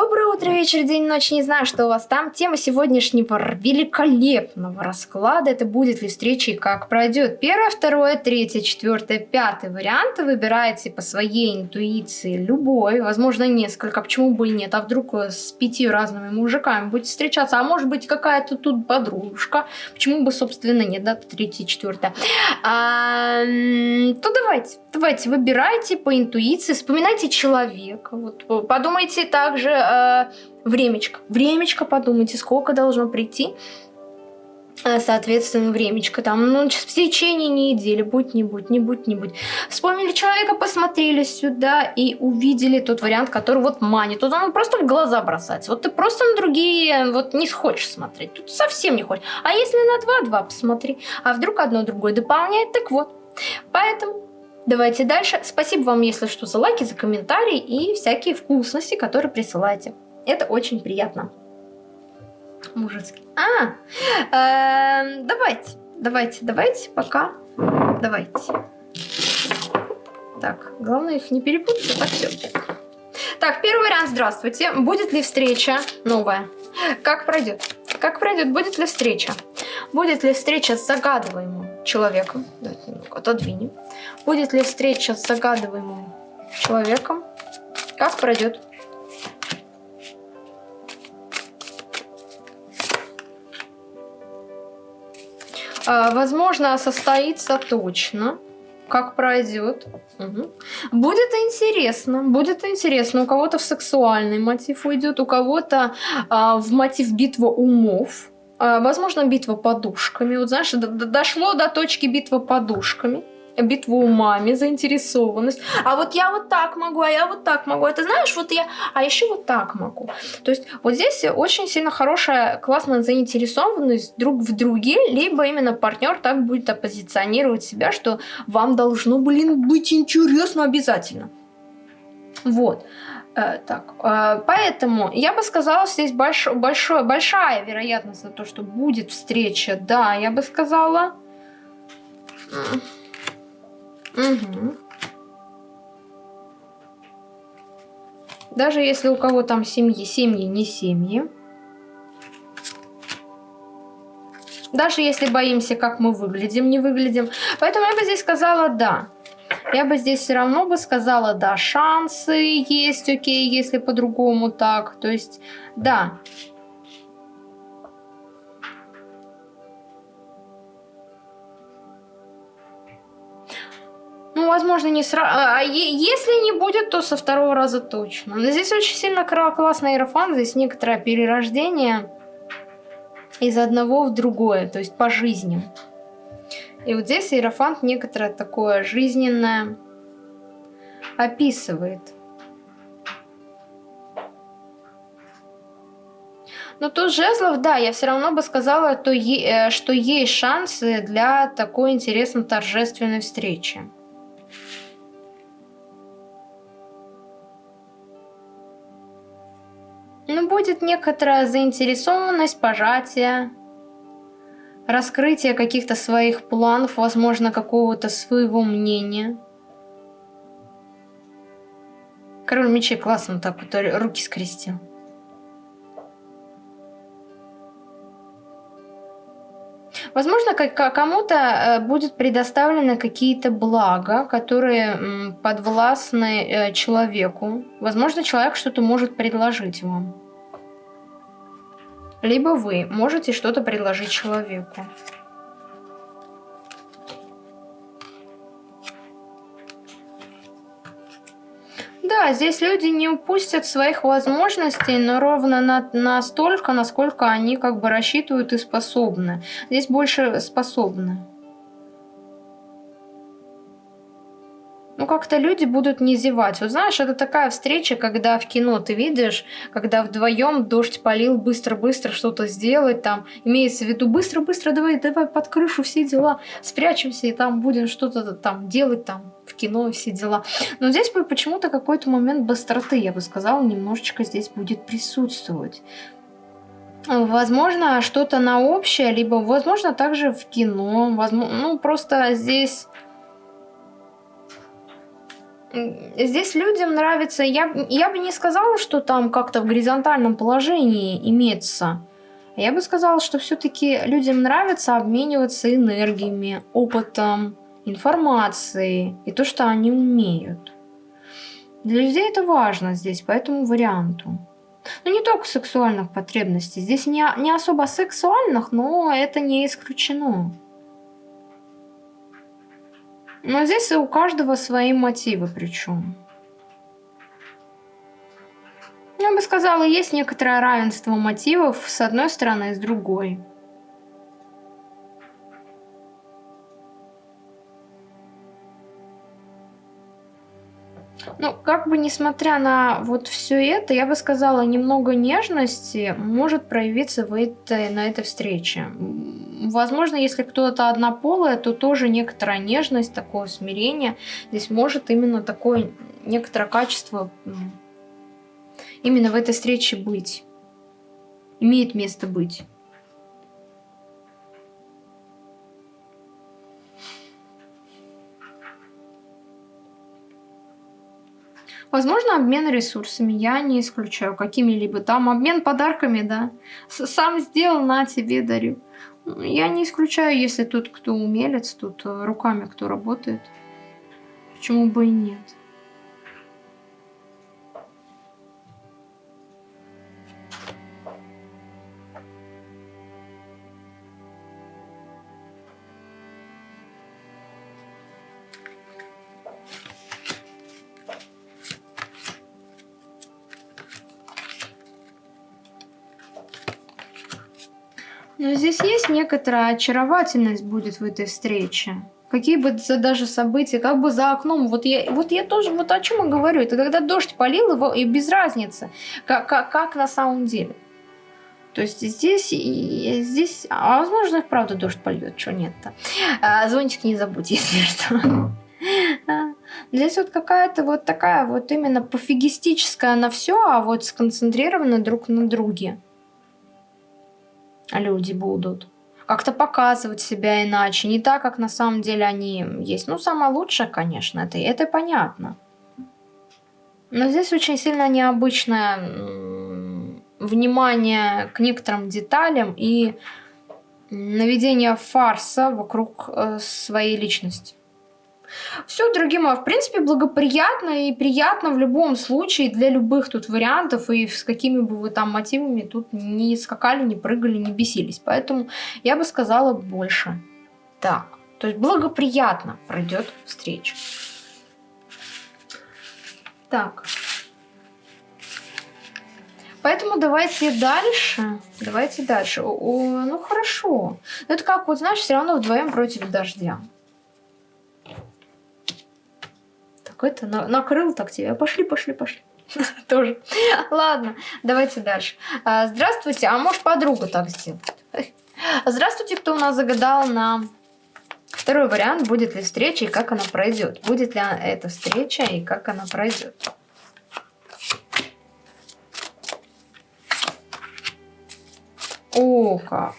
Доброе утро, вечер, день, ночь, не знаю, что у вас там. Тема сегодняшнего великолепного расклада, это будет ли встреча и как пройдет. Первое, второе, третье, четвертое, пятый варианты выбираете по своей интуиции любой, возможно несколько, почему бы и нет, а вдруг с пяти разными мужиками будете встречаться, а может быть какая-то тут подружка, почему бы, собственно, нет, да, третье, четвертое. А, то давайте, давайте, выбирайте по интуиции, вспоминайте человека, вот, подумайте также э, времечко. Времечко подумайте, сколько должно прийти. Э, соответственно, времечко там, ну, в течение недели, будь не будь, не будь не будь. Вспомнили человека, посмотрели сюда и увидели тот вариант, который вот манит. Тут он просто в глаза бросается. Вот ты просто на другие вот не хочешь смотреть. Тут совсем не хочешь. А если на 2-2 посмотри, а вдруг одно другое дополняет, так вот. Поэтому Давайте дальше. Спасибо вам, если что, за лайки, за комментарии и всякие вкусности, которые присылаете. Это очень приятно. Мужицкий. А, э, давайте, давайте, давайте, пока. Давайте. Так, главное их не перепутать. Так, все. Так, первый вариант, здравствуйте. Будет ли встреча новая? Как пройдет? Как пройдет? Будет ли встреча? Будет ли встреча с загадываемым человеком? Давайте немного отодвинем. Будет ли встреча с загадываемым человеком? Как пройдет? А, возможно, состоится точно. Как пройдет. Угу. Будет интересно. Будет интересно. У кого-то в сексуальный мотив уйдет, у кого-то а, в мотив битва умов. А, возможно, битва подушками. Вот знаешь, дошло до точки битвы подушками битву умами, заинтересованность. А вот я вот так могу, а я вот так могу. Это знаешь, вот я, а еще вот так могу. То есть вот здесь очень сильно хорошая, классная заинтересованность друг в друге, либо именно партнер так будет оппозиционировать себя, что вам должно, блин, быть интересно обязательно. Вот. Э, так, э, поэтому я бы сказала, здесь больш, большой, большая вероятность за то, что будет встреча. Да, я бы сказала. Угу. Даже если у кого там семьи, семьи не семьи. Даже если боимся, как мы выглядим, не выглядим. Поэтому я бы здесь сказала «да». Я бы здесь все равно бы сказала «да». Шансы есть, окей, если по-другому так. То есть «да». Ну, возможно, не сразу. А если не будет, то со второго раза точно. Но здесь очень сильно классный иерофан. Здесь некоторое перерождение из одного в другое. То есть по жизни. И вот здесь иерофант некоторое такое жизненное описывает. Но тут жезлов, да, я все равно бы сказала, то е, что есть шансы для такой интересной торжественной встречи. Ну, будет некоторая заинтересованность, пожатие, раскрытие каких-то своих планов, возможно, какого-то своего мнения. Король мечей классно так вот руки скрестил. Возможно, кому-то э, будет предоставлены какие-то блага, которые подвластны э, человеку. Возможно, человек что-то может предложить вам. Либо вы можете что-то предложить человеку. Да, здесь люди не упустят своих возможностей, но ровно на, настолько, насколько они как бы рассчитывают и способны. Здесь больше способны. Ну как-то люди будут не зевать. Вот знаешь, это такая встреча, когда в кино ты видишь, когда вдвоем дождь полил, быстро-быстро что-то сделать, там, имеется в виду, быстро-быстро, давай, давай под крышу все дела, спрячемся и там будем что-то там делать, там, в кино все дела. Но здесь почему-то какой-то момент быстроты, я бы сказала, немножечко здесь будет присутствовать. Возможно, что-то на общее, либо, возможно, также в кино. Возможно, ну, просто здесь Здесь людям нравится, я, я бы не сказала, что там как-то в горизонтальном положении имеется. Я бы сказала, что все-таки людям нравится обмениваться энергиями, опытом, информацией и то, что они умеют. Для людей это важно здесь, по этому варианту. Но не только сексуальных потребностей. Здесь не, не особо сексуальных, но это не исключено. Но здесь у каждого свои мотивы причем. Я бы сказала, есть некоторое равенство мотивов с одной стороны и с другой. Ну, как бы несмотря на вот все это, я бы сказала, немного нежности может проявиться в этой, на этой встрече. Возможно, если кто-то однополая, то тоже некоторая нежность, такое смирение. Здесь может именно такое некоторое качество именно в этой встрече быть. Имеет место быть. Возможно, обмен ресурсами, я не исключаю какими-либо там. Обмен подарками, да. Сам сделал, на тебе дарю. Я не исключаю, если тут кто умелец, тут э, руками кто работает. Почему бы и нет. Но здесь есть некоторая очаровательность будет в этой встрече. Какие бы даже события, как бы за окном, вот я, вот я тоже, вот о чем я говорю, это когда дождь полил его, и без разницы, как, как, как на самом деле. То есть здесь, и здесь, а возможно, правда дождь польет, что нет-то. А, зонтик не забудь, если что. Здесь вот какая-то вот такая вот именно пофигистическая на все, а вот сконцентрирована друг на друге люди будут. Как-то показывать себя иначе, не так, как на самом деле они есть. Ну, самое лучшее, конечно, это, это понятно. Но здесь очень сильно необычное внимание к некоторым деталям и наведение фарса вокруг э, своей личности. Все, дорогие мои, в принципе, благоприятно и приятно в любом случае для любых тут вариантов, и с какими бы вы там мотивами тут не скакали, не прыгали, не бесились. Поэтому я бы сказала больше. Так, то есть благоприятно пройдет встреча. Так. Поэтому давайте дальше. Давайте дальше. О, ну хорошо. Это как, вот знаешь, все равно вдвоем против дождя. Какой-то на, накрыл так тебя. Пошли, пошли, пошли. Тоже. Ладно, давайте дальше. А, здравствуйте, а может подруга так сделает? Здравствуйте, кто у нас загадал на второй вариант, будет ли встреча и как она пройдет. Будет ли эта встреча и как она пройдет. О, как.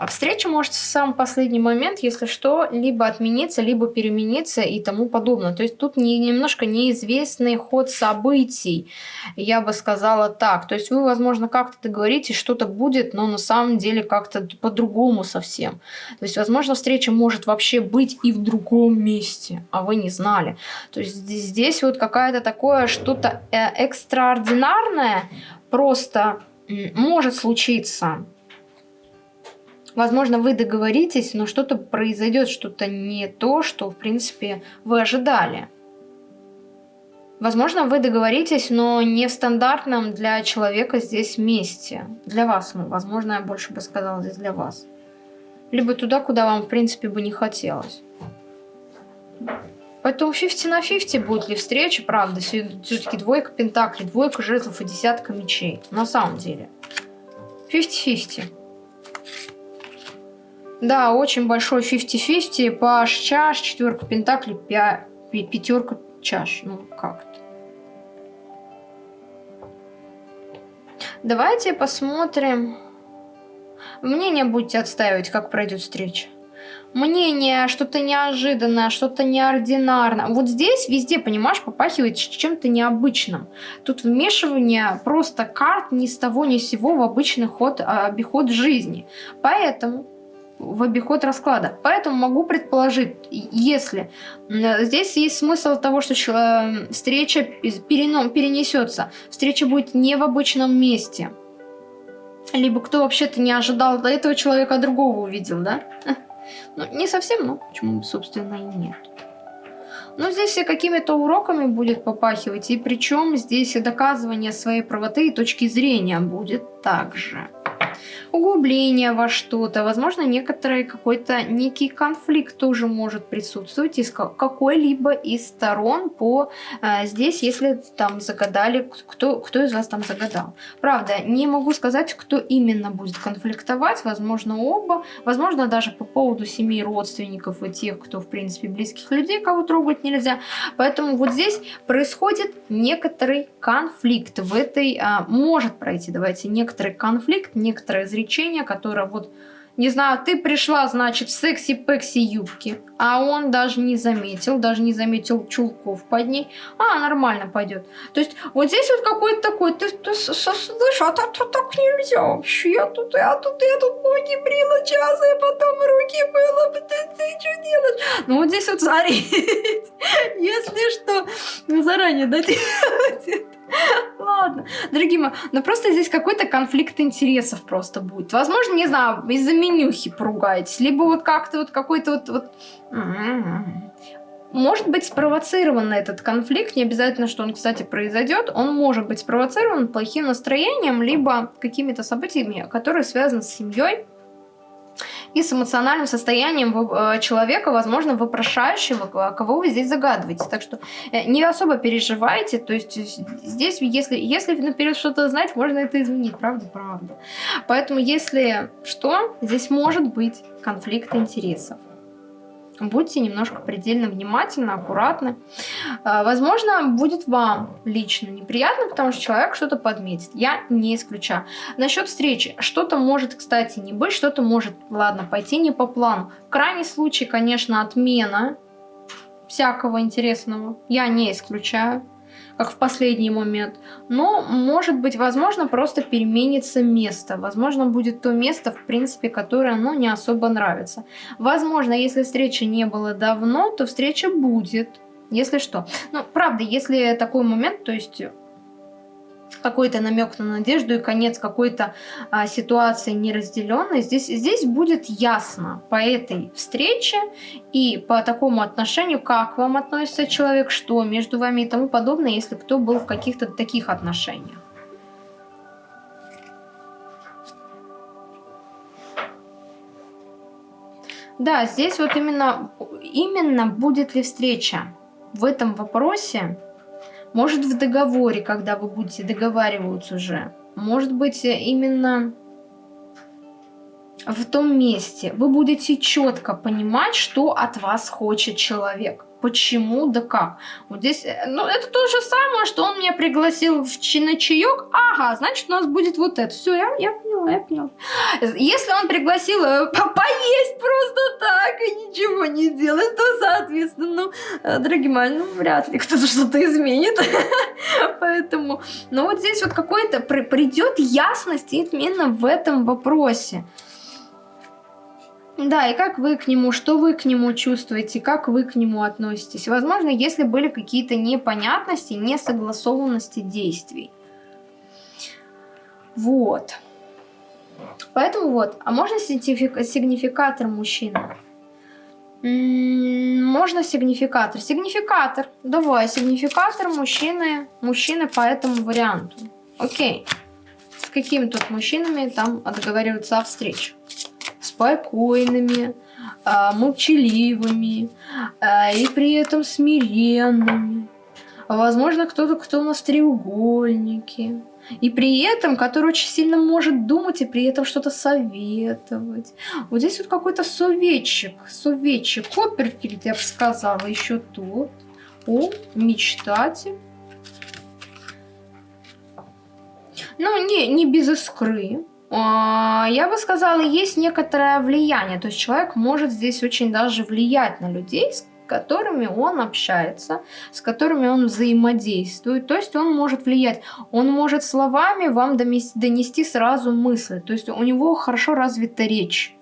А встреча может в самый последний момент, если что, либо отмениться, либо перемениться и тому подобное. То есть тут не, немножко неизвестный ход событий, я бы сказала так. То есть вы, возможно, как-то договоритесь, что-то будет, но на самом деле как-то по-другому совсем. То есть, возможно, встреча может вообще быть и в другом месте, а вы не знали. То есть здесь вот какая-то такое что-то э, экстраординарное просто может случиться. Возможно, вы договоритесь, но что-то произойдет, что-то не то, что, в принципе, вы ожидали. Возможно, вы договоритесь, но не в стандартном для человека здесь месте. Для вас, ну, возможно, я больше бы сказала здесь для вас. Либо туда, куда вам, в принципе, бы не хотелось. Поэтому 50 на 50 будет ли встреча, правда, все-таки двойка пентаклей, двойка жезлов и десятка мечей. На самом деле. 50-50. Да, очень большой 50-50. Паш чаш, четверка пентаклей, пятерка чаш. Ну, как то Давайте посмотрим. Мнение будете отстаивать, как пройдет встреча. мнение, что-то неожиданное, что-то неординарное. Вот здесь везде, понимаешь, попахивает чем-то необычным. Тут вмешивание просто карт ни с того ни с сего в обычный ход, а, обиход жизни. Поэтому в обиход расклада. Поэтому могу предположить, если здесь есть смысл того, что встреча перенесется, встреча будет не в обычном месте. Либо кто вообще-то не ожидал до этого человека другого увидел, да? Ну, не совсем, но почему, собственно, и нет. Но здесь и какими-то уроками будет попахивать, и причем здесь и доказывание своей правоты и точки зрения будет также углубление во что-то, возможно, некоторый какой-то некий конфликт тоже может присутствовать из какой-либо из сторон по э, здесь, если там загадали, кто, кто из вас там загадал. Правда, не могу сказать, кто именно будет конфликтовать, возможно, оба, возможно, даже по поводу семей родственников и тех, кто, в принципе, близких людей, кого трогать нельзя. Поэтому вот здесь происходит некоторый конфликт. В этой, а, может пройти, давайте, некоторый конфликт, некоторое изречение, которое вот, не знаю, ты пришла, значит, в секси-пекси юбки, а он даже не заметил, даже не заметил чулков под ней. А, нормально пойдет. То есть вот здесь вот какой-то такой, ты, ты слышишь, а так, так, так нельзя вообще. Я тут, я тут, я тут ноги брила час, и потом руки было, ты, ты что делаешь? Ну вот здесь вот смотри, если что, заранее, да, Ладно, дорогие мои, но просто здесь какой-то конфликт интересов просто будет. Возможно, не знаю, из-за менюхи поругаетесь, либо вот как-то вот какой-то вот, вот... Может быть спровоцирован этот конфликт, не обязательно, что он, кстати, произойдет, он может быть спровоцирован плохим настроением, либо какими-то событиями, которые связаны с семьей, и с эмоциональным состоянием э, человека, возможно, вопрошающего, кого вы здесь загадываете. Так что э, не особо переживайте, то есть здесь, если, если наперед что-то знать, можно это изменить, правда, правда. Поэтому, если что, здесь может быть конфликт интересов будьте немножко предельно внимательны, аккуратны. А, возможно, будет вам лично неприятно, потому что человек что-то подметит. Я не исключаю. Насчет встречи. Что-то может, кстати, не быть, что-то может, ладно, пойти не по плану. В крайний случай, конечно, отмена всякого интересного. Я не исключаю как в последний момент. Но, может быть, возможно, просто переменится место. Возможно, будет то место, в принципе, которое, ну, не особо нравится. Возможно, если встречи не было давно, то встреча будет. Если что. Ну, правда, если такой момент, то есть какой-то намек на надежду и конец какой-то а, ситуации неразделенной, здесь, здесь будет ясно по этой встрече и по такому отношению, как вам относится человек, что между вами и тому подобное, если кто был в каких-то таких отношениях. Да, здесь вот именно, именно будет ли встреча в этом вопросе, может в договоре, когда вы будете договариваться уже. Может быть именно в том месте. Вы будете четко понимать, что от вас хочет человек. Почему, да как. Вот здесь, э, ну, это то же самое, что он меня пригласил в на чаек. Ага, значит, у нас будет вот это. Все, я, я поняла, я поняла. Если он пригласил э, поесть просто так и ничего не делать, то, соответственно, ну, э, дорогие мои, ну, вряд ли кто-то что-то изменит. Поэтому, ну, вот здесь вот какой-то придет ясность именно в этом вопросе. Да, и как вы к нему, что вы к нему чувствуете, как вы к нему относитесь. Возможно, если были какие-то непонятности, несогласованности действий. Вот. Поэтому вот. А можно сигнификатор мужчины? Можно сигнификатор. Сигнификатор. Давай, сигнификатор мужчины, мужчины по этому варианту. Окей. С какими тут мужчинами там договариваться о встрече? Спокойными, а, молчаливыми а, и при этом смиренными. Возможно, кто-то, кто у нас треугольники. И при этом, который очень сильно может думать и при этом что-то советовать. Вот здесь вот какой-то советчик. Советчик. Копперфильд, я бы сказала, еще тот. О, мечтатель. Ну, не, не без искры. А, я бы сказала, есть некоторое влияние. То есть человек может здесь очень даже влиять на людей, с которыми он общается, с которыми он взаимодействует. То есть он может влиять. Он может словами вам донести сразу мысли. То есть у него хорошо развита речь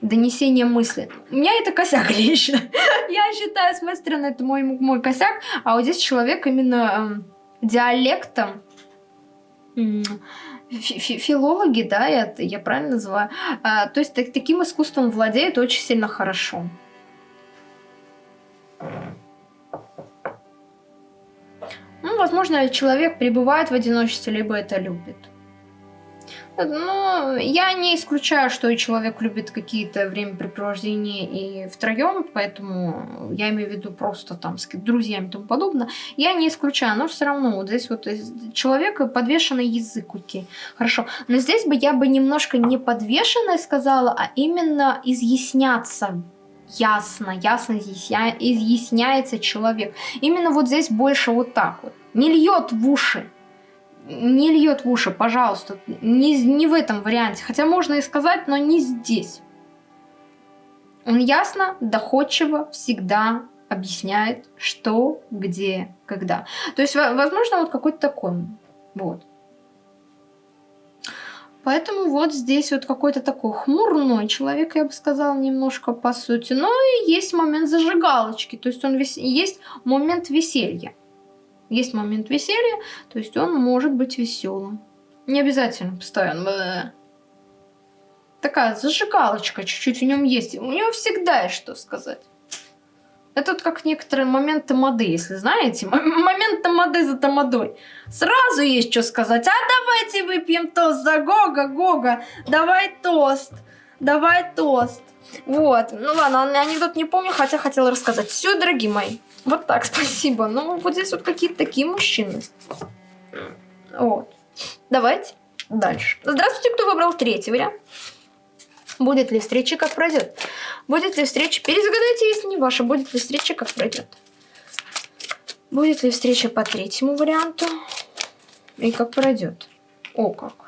донесение мысли. У меня это косяк лично. Я считаю, с моей стороны, это мой, мой косяк. А вот здесь человек именно э, диалектом филологи, да, я, я правильно называю, а, то есть так, таким искусством владеет очень сильно хорошо. Ну, возможно, человек пребывает в одиночестве, либо это любит. Ну, я не исключаю, что человек любит какие-то времяпрепровождения и втроем, поэтому я имею в виду просто там с друзьями и тому подобное. Я не исключаю, но все равно вот здесь вот человек подвешенный язык, окей, хорошо. Но здесь бы я бы немножко не подвешенной сказала, а именно изъясняться ясно, ясно изъясня... изъясняется человек. Именно вот здесь больше вот так вот. Не льет в уши не льет в уши, пожалуйста. Не, не в этом варианте. Хотя можно и сказать, но не здесь. Он ясно, доходчиво всегда объясняет, что, где, когда. То есть, возможно, вот какой-то такой. Вот. Поэтому вот здесь вот какой-то такой хмурной человек, я бы сказала, немножко по сути. Но и есть момент зажигалочки, то есть он вес... есть момент веселья есть момент веселья, то есть он может быть веселым. Не обязательно постоянно. Такая зажигалочка чуть-чуть в нем есть. У него всегда есть что сказать. Это вот как некоторые моменты моды, если знаете. Момент тамады за тамадой. Сразу есть что сказать. А давайте выпьем тост за Гога, Гога. Давай тост. Давай тост. Вот. Ну ладно, анекдот не помню, хотя хотела рассказать. Все, дорогие мои. Вот так, спасибо. Ну, вот здесь вот какие-то такие мужчины. Вот. Давайте дальше. Здравствуйте, кто выбрал третий вариант. Будет ли встреча, как пройдет? Будет ли встреча? Перезагадайте, если не ваша. Будет ли встреча, как пройдет? Будет ли встреча по третьему варианту? И как пройдет? О, как.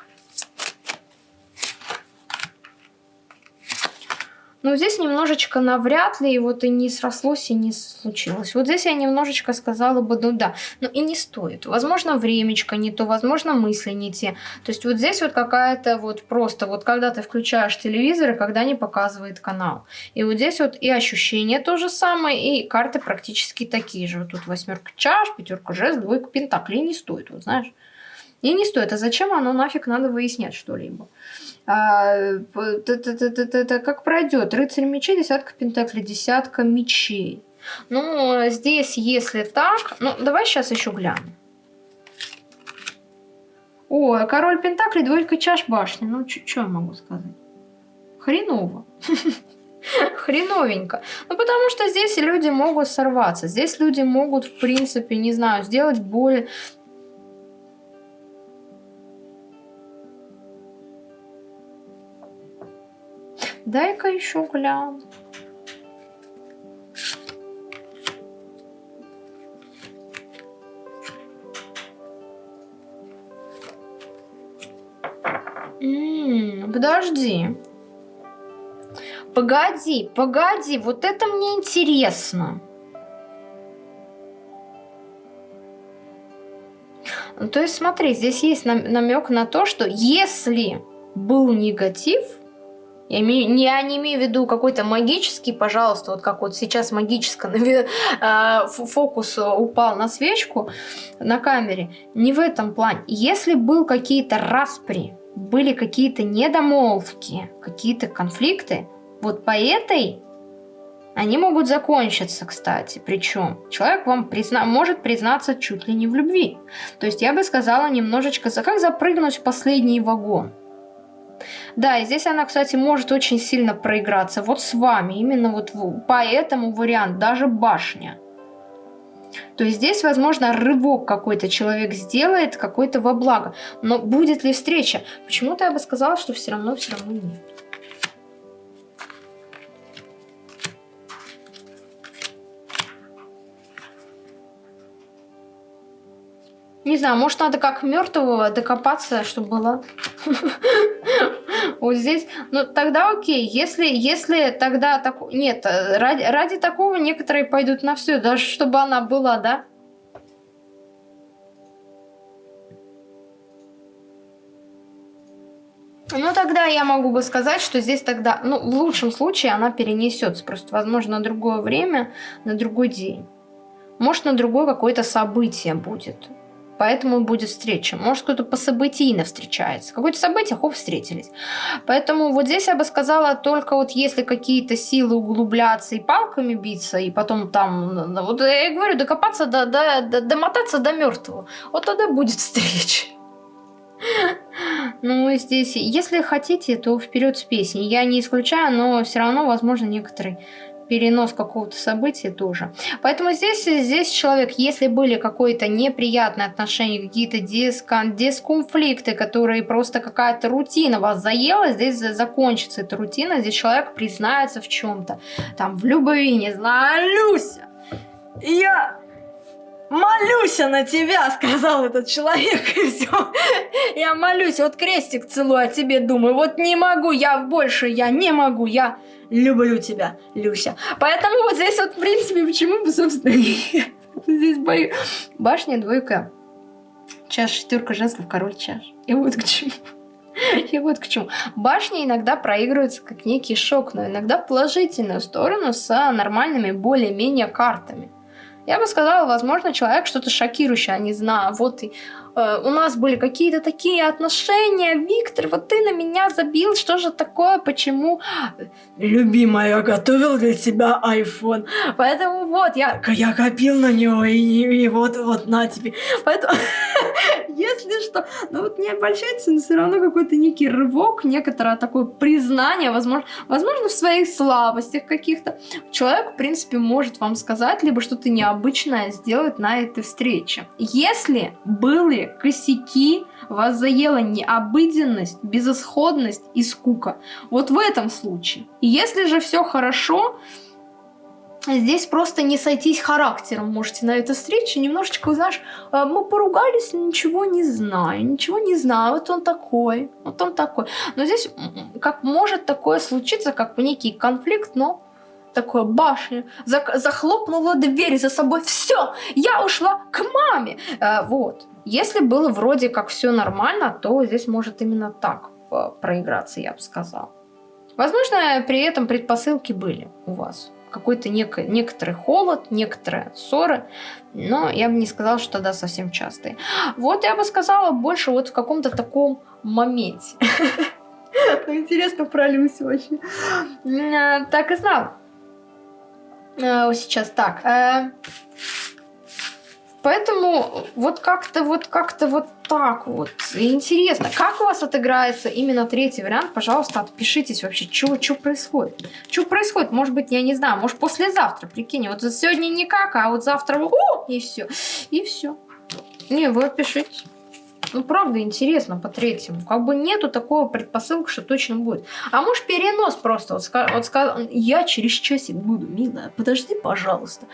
Но здесь немножечко навряд ли, вот и не срослось, и не случилось. Вот здесь я немножечко сказала бы, ну да, но и не стоит. Возможно, времечко не то, возможно, мысли не те. То есть вот здесь вот какая-то вот просто, вот когда ты включаешь телевизор, и когда не показывает канал. И вот здесь вот и ощущение то же самое, и карты практически такие же. Вот тут восьмерка чаш, пятерка жест, двойка пентаклей не стоит, вот знаешь. И не стоит. А зачем оно нафиг надо выяснять что-либо? А, как пройдет? Рыцарь мечей, десятка пентаклей, десятка мечей. Ну, здесь, если так... Ну, давай сейчас еще глянем. О, король пентаклей, двойка чаш башни. Ну, что я могу сказать? Хреново. Хреновенько. Ну, потому что здесь люди могут сорваться. Здесь люди могут, в принципе, не знаю, сделать боль Дай-ка еще гляну. Подожди. Погоди, погоди, вот это мне интересно. Ну, то есть смотри, здесь есть намек на то, что если был негатив, я, я не имею в виду какой-то магический, пожалуйста, вот как вот сейчас магический э, фокус упал на свечку на камере. Не в этом плане. Если был какие-то распри, были какие-то недомолвки, какие-то конфликты, вот по этой они могут закончиться, кстати. Причем человек вам призна может признаться чуть ли не в любви. То есть я бы сказала немножечко, как запрыгнуть в последний вагон. Да, и здесь она, кстати, может очень сильно проиграться. Вот с вами, именно вот по этому варианту, даже башня. То есть здесь, возможно, рывок какой-то человек сделает, какой-то во благо. Но будет ли встреча? Почему-то я бы сказала, что все равно, все равно нет. Не знаю, может надо как мертвого докопаться, чтобы было Вот здесь, ну тогда окей, если, если тогда так, нет, ради, ради такого некоторые пойдут на все, даже чтобы она была, да? Ну, тогда я могу бы сказать, что здесь тогда, ну, в лучшем случае она перенесется. Просто, возможно, на другое время, на другой день. Может, на другое какое-то событие будет. Поэтому будет встреча. Может, кто-то по событийно встречается. Какое-то событие, хоп, встретились. Поэтому вот здесь я бы сказала, только вот если какие-то силы углубляться и палками биться, и потом там, вот я говорю, докопаться, до, до, до, домотаться до мертвого, вот тогда будет встреча. Ну, здесь, если хотите, то вперед с песней. Я не исключаю, но все равно, возможно, некоторый перенос какого-то события тоже. Поэтому здесь, здесь человек, если были какие-то неприятные отношения, какие-то дискон, дисконфликты, которые просто какая-то рутина вас заела, здесь закончится эта рутина, здесь человек признается в чем-то. Там в любви, не знаю, Люся, я молюсь на тебя, сказал этот человек, и все. Я молюсь, вот крестик целую о тебе, думаю, вот не могу, я больше, я не могу, я люблю тебя, Люся. Поэтому вот здесь вот, в принципе, почему бы, собственно, здесь бою. Башня, двойка, чаш, шестерка жезлов, король чаш. И вот к чему. И вот к чему. Башни иногда проигрываются как некий шок, но иногда в положительную сторону с нормальными более-менее картами. Я бы сказала, возможно, человек что-то шокирующее, а не знаю, вот и э, у нас были какие-то такие отношения, Виктор, вот ты на меня забил, что же такое, почему? Любимая, я готовил для тебя iPhone, поэтому вот, я, я копил на него, и, и вот, вот, на тебе. Поэтому, если что, ну вот не обольщайтесь, но все равно какой-то некий рывок, некоторое такое признание, возможно, возможно в своих слабостях каких-то. Человек, в принципе, может вам сказать, либо что-то необычное сделать на этой встрече. Если были косяки, вас заела необыденность, безысходность и скука. Вот в этом случае. И если же все хорошо, здесь просто не сойтись характером можете на этой встрече. Немножечко, знаешь, э, мы поругались, ничего не знаю, ничего не знаю, вот он такой, вот он такой. Но здесь как может такое случиться, как некий конфликт, но такое башня, захлопнула дверь за собой, все, я ушла к маме. А, вот. Если было вроде как все нормально, то здесь может именно так э, проиграться, я бы сказала. Возможно, при этом предпосылки были у вас. Какой-то нек некоторый холод, некоторые ссоры, но я бы не сказала, что тогда совсем частые. Вот я бы сказала больше вот в каком-то таком моменте. Интересно про Люсю вообще. Э, так и знал. Э, сейчас так. Поэтому вот как-то вот как-то вот так вот. Интересно, как у вас отыграется именно третий вариант? Пожалуйста, отпишитесь вообще, что происходит. Что происходит? Может быть, я не знаю, может послезавтра, прикинь. Вот сегодня никак, а вот завтра о, и все. И все. Не, вы отпишитесь. Ну, правда, интересно по третьему. Как бы нету такого предпосылки, что точно будет. А может, перенос просто. Вот, вот я через часик буду, милая, подожди, пожалуйста.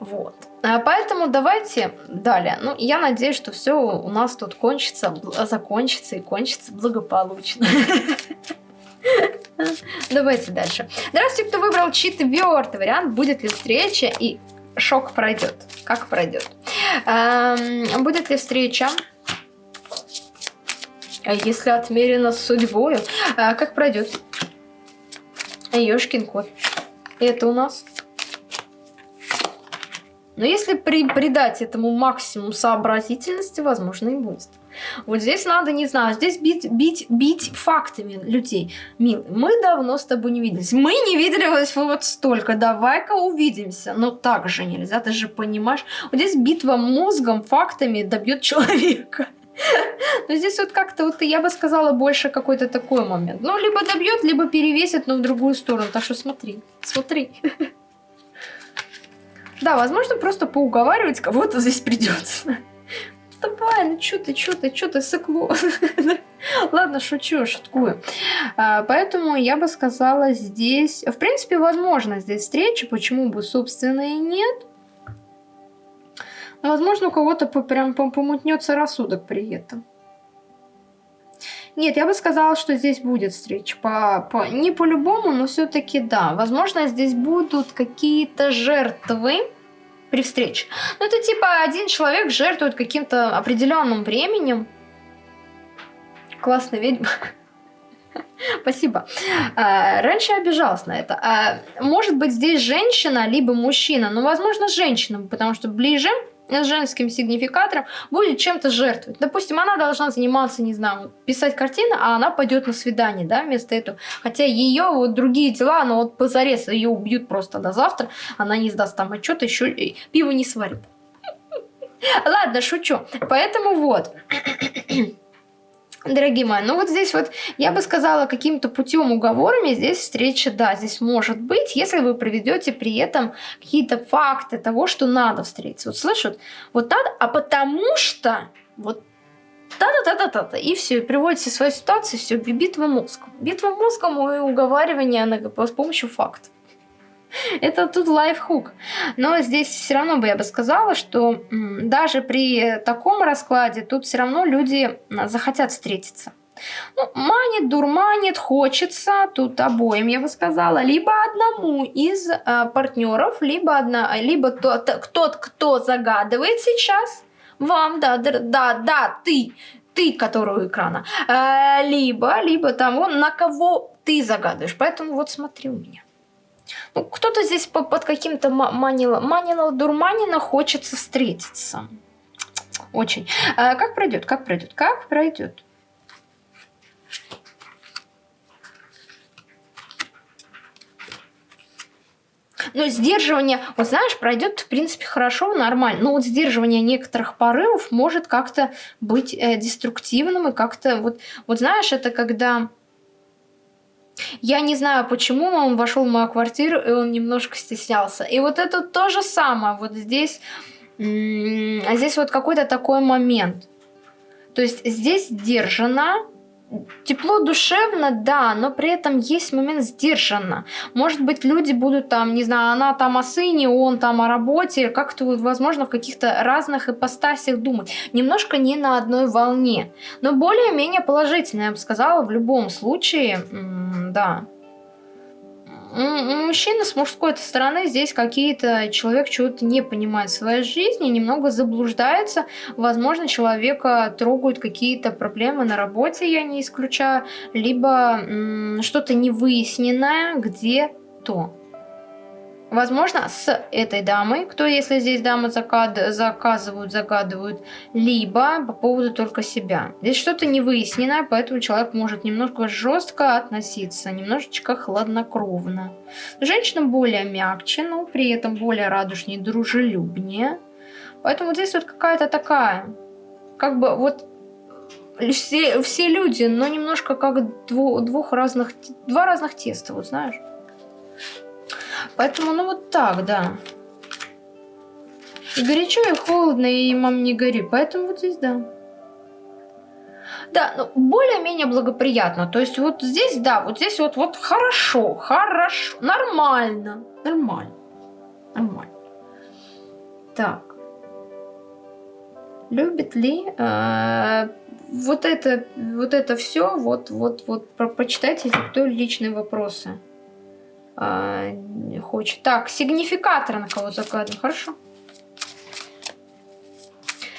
Вот. А поэтому давайте далее. Ну, я надеюсь, что все у нас тут кончится, закончится и кончится благополучно. Давайте дальше. Здравствуйте, кто выбрал четвертый вариант. Будет ли встреча и шок пройдет? Как пройдет? Эм, будет ли встреча? А если отмерено судьбою, а как пройдет? Ёшкин кот. Это у нас но если при, придать этому максимум сообразительности, возможно, и будет. Вот здесь надо, не знаю, здесь бить, бить, бить фактами людей. Милый, мы давно с тобой не виделись. Мы не виделись вот столько. Давай-ка увидимся. Но так же нельзя, ты же понимаешь. Вот здесь битва мозгом, фактами добьет человека. Но здесь вот как-то, вот я бы сказала, больше какой-то такой момент. Ну, либо добьет, либо перевесит, но в другую сторону. Так что смотри, смотри. Да, возможно, просто поуговаривать кого-то здесь придется. Давай, ну что ты, что ты, что ты, сыкло. Ладно, шучу, шуткую. А, поэтому я бы сказала здесь... В принципе, возможно здесь встреча, почему бы, собственно, и нет. Но, возможно, у кого-то прям помутнется рассудок при этом. Нет, я бы сказала, что здесь будет встреча. По, по, не по-любому, но все-таки да. Возможно, здесь будут какие-то жертвы при встрече. Ну, это типа один человек жертвует каким-то определенным временем. Классная ведьма. Спасибо. А, раньше я обижалась на это. А, может быть, здесь женщина, либо мужчина. Ну, возможно, женщина, потому что ближе с женским сигнификатором будет чем-то жертвовать. Допустим, она должна заниматься, не знаю, писать картины, а она пойдет на свидание, да, вместо этого. Хотя ее вот другие дела, но вот позарез ее убьют просто до завтра, она не сдаст там отчет, еще пиво не сварит. Ладно, шучу. Поэтому вот. Дорогие мои, ну вот здесь вот я бы сказала каким-то путем уговорами здесь встреча, да, здесь может быть, если вы проведете при этом какие-то факты того, что надо встретиться. Вот слышат, вот надо, а потому что вот та-та-та-та-та, и все, и приводите свою ситуацию, все, битва мозгом. Битва мозгом и уговаривание с помощью фактов. Это тут лайфхук. Но здесь все равно бы я бы сказала, что даже при таком раскладе тут все равно люди захотят встретиться. Ну, манит, дурманит, хочется, тут обоим, я бы сказала, либо одному из э, партнеров, либо, одна, либо тот, тот, кто загадывает сейчас, вам, да, да, да, ты, ты, который у экрана, э, либо, либо того, на кого ты загадываешь. Поэтому вот смотри у меня. Ну, кто-то здесь под каким-то манила, манила, дурманина хочется встретиться. Очень. А как пройдет? Как пройдет? Как пройдет? Но сдерживание, вот знаешь, пройдет, в принципе, хорошо, нормально. Но вот сдерживание некоторых порывов может как-то быть э, деструктивным и как-то вот, вот знаешь, это когда я не знаю, почему он вошел в мою квартиру, и он немножко стеснялся. И вот это то же самое. Вот здесь, здесь вот какой-то такой момент. То есть здесь сдержанно, тепло душевно, да, но при этом есть момент сдержанно. Может быть, люди будут там, не знаю, она там о сыне, он там о работе, как-то, возможно, в каких-то разных ипостасях думать. Немножко не на одной волне. Но более-менее положительно, я бы сказала, в любом случае, да мужчина с мужской стороны здесь какие-то человек чего-то не понимает в своей жизни, немного заблуждается. Возможно, человека трогают какие-то проблемы на работе, я не исключаю, либо что-то невыясненное где-то. Возможно, с этой дамой, кто, если здесь дамы закад... заказывают, загадывают, либо по поводу только себя. Здесь что-то невыясненное, поэтому человек может немножко жестко относиться, немножечко хладнокровно. Женщина более мягче, но при этом более радужнее, дружелюбнее. Поэтому здесь вот какая-то такая, как бы вот все, все люди, но немножко как двух, двух разных, два разных теста, вот знаешь. Поэтому, ну вот так, да. И горячо, и холодно, и мам не гори. Поэтому вот здесь, да. Да, ну, более-менее благоприятно. То есть вот здесь, да, вот здесь вот, вот хорошо, хорошо, нормально, нормально, нормально. Так. Любит ли э, вот это, вот это все, вот, вот, вот, про, почитайте, если кто личные вопросы а, хочет. Так, сигнификатор на кого загадываем. Хорошо.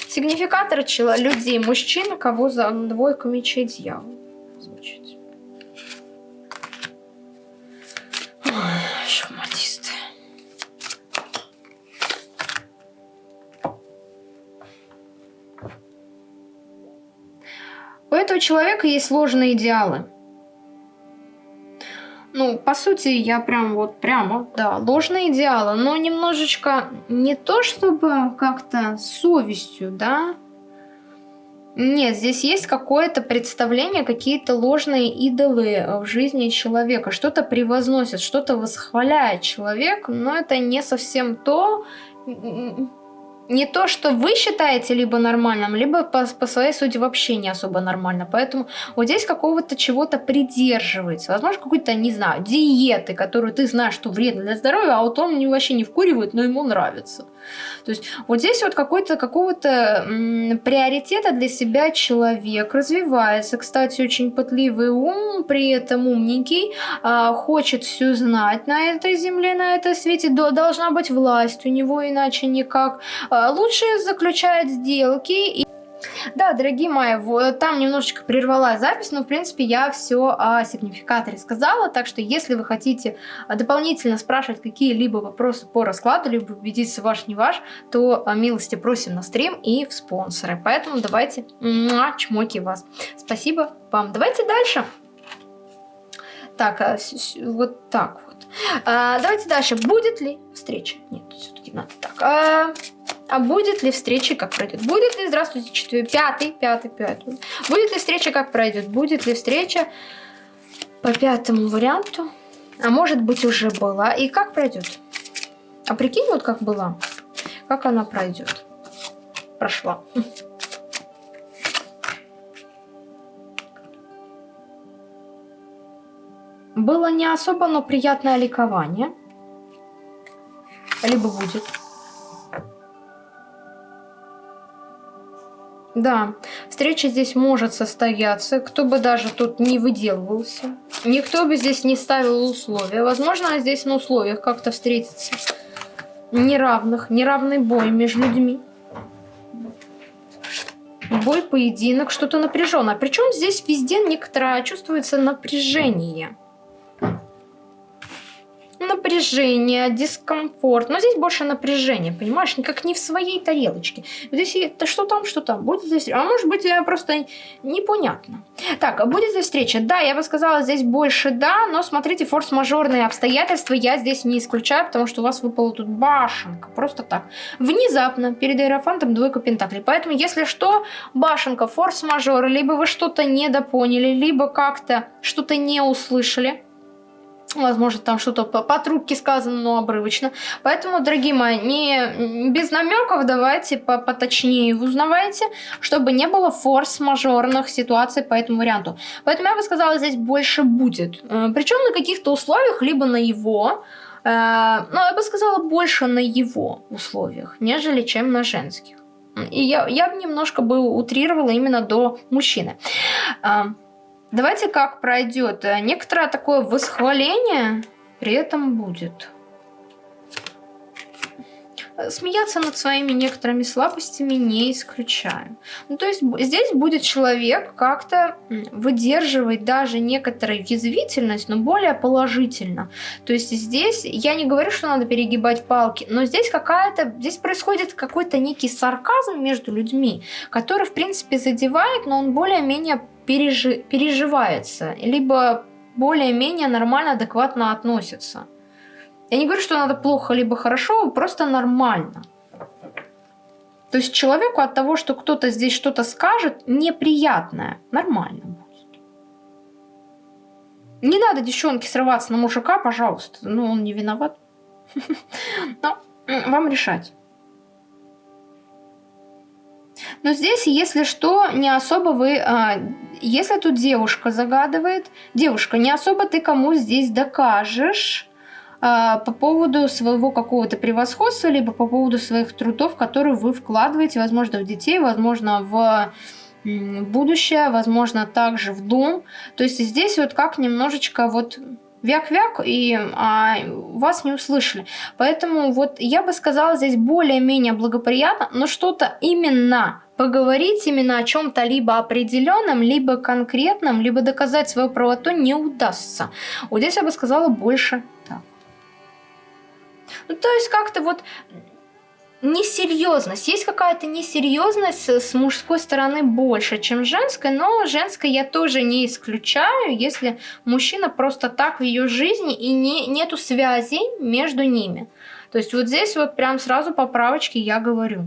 Сигнификатор людей, мужчина, кого за двойку мечей дьявол. Звучит. Шахматисты. У этого человека есть сложные идеалы ну, по сути, я прям вот прямо, да, ложные идеалы, но немножечко не то, чтобы как-то совестью, да, нет, здесь есть какое-то представление, какие-то ложные идолы в жизни человека. Что-то превозносит, что-то восхваляет человек, но это не совсем то. Не то, что вы считаете либо нормальным, либо по, по своей сути вообще не особо нормально. Поэтому вот здесь какого-то чего-то придерживается. Возможно, какой-то, не знаю, диеты, которую ты знаешь, что вредно для здоровья, а вот он вообще не вкуривает, но ему нравится. То есть вот здесь вот какой-то какого-то приоритета для себя человек развивается. Кстати, очень пытливый ум, при этом умненький, э, хочет все знать на этой земле, на этой свете. До, должна быть власть у него, иначе никак. Э, лучше заключает сделки и да, дорогие мои, вот, там немножечко прервала запись, но в принципе я все о сигнификаторе сказала, так что если вы хотите а, дополнительно спрашивать какие-либо вопросы по раскладу, либо убедиться ваш не ваш, то а, милости просим на стрим и в спонсоры. Поэтому давайте чмоки вас. Спасибо вам. Давайте дальше. Так, вот так вот. Давайте дальше. Будет ли встреча? Нет, все-таки надо так. Будет ли встреча, как пройдет? Будет ли, здравствуйте, четвертый, пятый, пятый, пятый. Будет ли встреча, как пройдет? Будет ли встреча по пятому варианту? А может быть уже была. И как пройдет? А прикинь, вот как была. Как она пройдет? Прошла. Было не особо, но приятное ликование. Либо будет. Да, встреча здесь может состояться, кто бы даже тут не выделывался. Никто бы здесь не ставил условия. Возможно, здесь на условиях как-то встретиться. Неравных, неравный бой между людьми. Бой, поединок, что-то напряженное. Причем здесь везде некоторое чувствуется напряжение напряжение, дискомфорт. Но здесь больше напряжение, понимаешь? Никак не в своей тарелочке. Здесь это что там, что там. Будет здесь... А может быть, просто непонятно. Так, будет ли встреча? Да, я бы сказала, здесь больше да, но смотрите, форс-мажорные обстоятельства я здесь не исключаю, потому что у вас выпала тут башенка. Просто так. Внезапно перед Аэрофантом двойка пентаклей. Поэтому, если что, башенка, форс-мажор, либо вы что-то недопоняли, либо как-то что-то не услышали, Возможно, там что-то по, по трубке сказано, но обрывочно. Поэтому, дорогие мои, не без намеков давайте по, поточнее узнавайте, чтобы не было форс-мажорных ситуаций по этому варианту. Поэтому я бы сказала, здесь больше будет. Э, Причем на каких-то условиях, либо на его, э, ну, я бы сказала, больше на его условиях, нежели чем на женских. И я, я бы немножко бы утрировала именно до мужчины. Э, Давайте как пройдет. Э, некоторое такое восхваление при этом будет. Смеяться над своими некоторыми слабостями не исключаю. Ну, то есть здесь будет человек как-то выдерживать даже некоторую язвительность, но более положительно. То есть здесь, я не говорю, что надо перегибать палки, но здесь какая-то, здесь происходит какой-то некий сарказм между людьми, который, в принципе, задевает, но он более-менее пережи, переживается, либо более-менее нормально, адекватно относится. Я не говорю, что надо плохо либо хорошо, просто нормально. То есть человеку от того, что кто-то здесь что-то скажет, неприятное, нормально будет. Не надо, девчонки, срываться на мужика, пожалуйста. Ну, он не виноват. Но вам решать. Но здесь, если что, не особо вы... А, если тут девушка загадывает, девушка, не особо ты кому здесь докажешь а, по поводу своего какого-то превосходства, либо по поводу своих трудов, которые вы вкладываете, возможно, в детей, возможно, в будущее, возможно, также в дом. То есть здесь вот как немножечко вот вяк-вяк, и а, вас не услышали. Поэтому вот я бы сказала здесь более-менее благоприятно, но что-то именно поговорить именно о чем-то либо определенном, либо конкретном, либо доказать свою правоту не удастся. Вот здесь я бы сказала больше так. Ну, то есть как-то вот несерьезность. Есть какая-то несерьезность с мужской стороны больше, чем женской, но женской я тоже не исключаю, если мужчина просто так в ее жизни и не, нету связи между ними. То есть вот здесь вот прям сразу поправочки я говорю.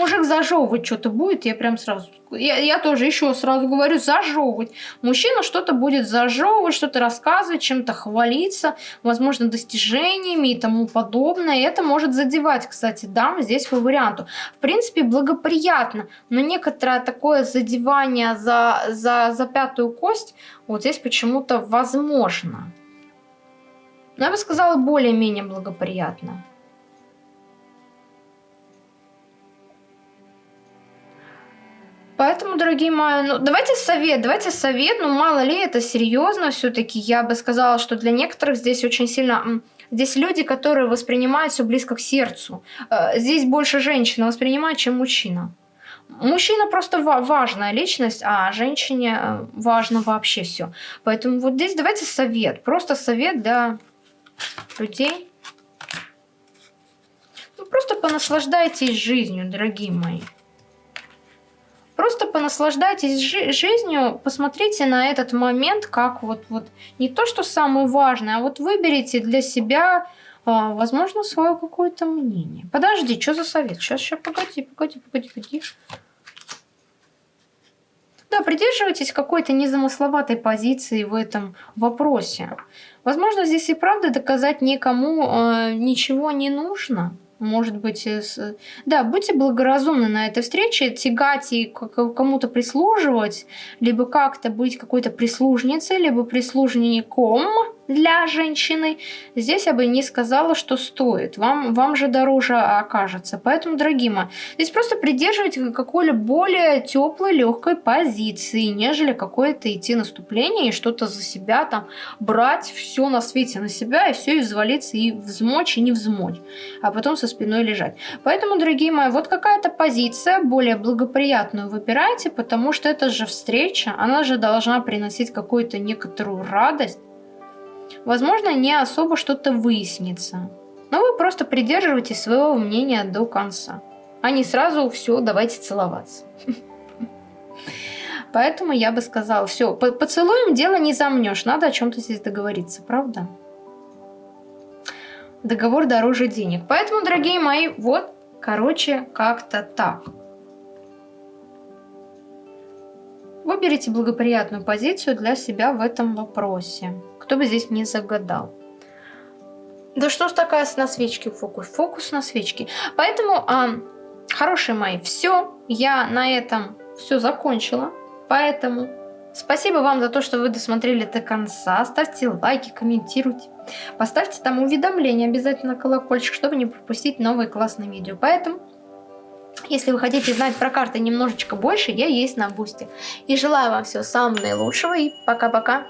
мужик зажевывать что-то будет, я прям сразу... Я, я тоже еще сразу говорю, зажевывать. Мужчина что-то будет зажевывать, что-то рассказывать, чем-то хвалиться, возможно, достижениями и тому подобное. Это может задевать, кстати, дам здесь по варианту. В принципе, благоприятно, но некоторое такое задевание за, за, за пятую кость вот здесь почему-то возможно. Но я бы сказала, более-менее благоприятно. Поэтому, дорогие мои, ну давайте совет, давайте совет, ну мало ли это серьезно все-таки. Я бы сказала, что для некоторых здесь очень сильно... Здесь люди, которые воспринимают все близко к сердцу. Э, здесь больше женщина воспринимает, чем мужчина. Мужчина просто важная личность, а женщине э, важно вообще все. Поэтому вот здесь давайте совет. Просто совет для людей. Ну, просто понаслаждайтесь жизнью, дорогие мои. Просто понаслаждайтесь жи жизнью, посмотрите на этот момент как вот, вот не то, что самое важное, а вот выберите для себя, а, возможно, свое какое-то мнение. Подожди, что за совет? Сейчас, сейчас, погоди, погоди, погоди, погоди. Да, придерживайтесь какой-то незамысловатой позиции в этом вопросе. Возможно, здесь и правда доказать никому э, ничего не нужно может быть, с... да, будьте благоразумны на этой встрече, тягать и кому-то прислуживать, либо как-то быть какой-то прислужницей, либо прислужником, для женщины, здесь я бы не сказала, что стоит. Вам, вам же дороже окажется. Поэтому, дорогие мои, здесь просто придерживайте какой-либо более теплой, легкой позиции, нежели какое-то идти наступление и что-то за себя там брать все на свете на себя и все и взвалиться и взмочь и не взмочь, а потом со спиной лежать. Поэтому, дорогие мои, вот какая-то позиция более благоприятную выбирайте, потому что это же встреча, она же должна приносить какую-то некоторую радость, возможно, не особо что-то выяснится. Но вы просто придерживаетесь своего мнения до конца. А не сразу все, давайте целоваться. Поэтому я бы сказала, все, поцелуем дело не замнешь, надо о чем-то здесь договориться, правда? Договор дороже денег. Поэтому, дорогие мои, вот, короче, как-то так. Выберите благоприятную позицию для себя в этом вопросе. Кто бы здесь не загадал. Да что ж такая на свечке фокус? Фокус на свечке. Поэтому, а, хорошие мои, все. Я на этом все закончила. Поэтому спасибо вам за то, что вы досмотрели до конца. Ставьте лайки, комментируйте. Поставьте там уведомления обязательно колокольчик, чтобы не пропустить новые классные видео. Поэтому, если вы хотите знать про карты немножечко больше, я есть на бусте. И желаю вам всего самого наилучшего и пока-пока.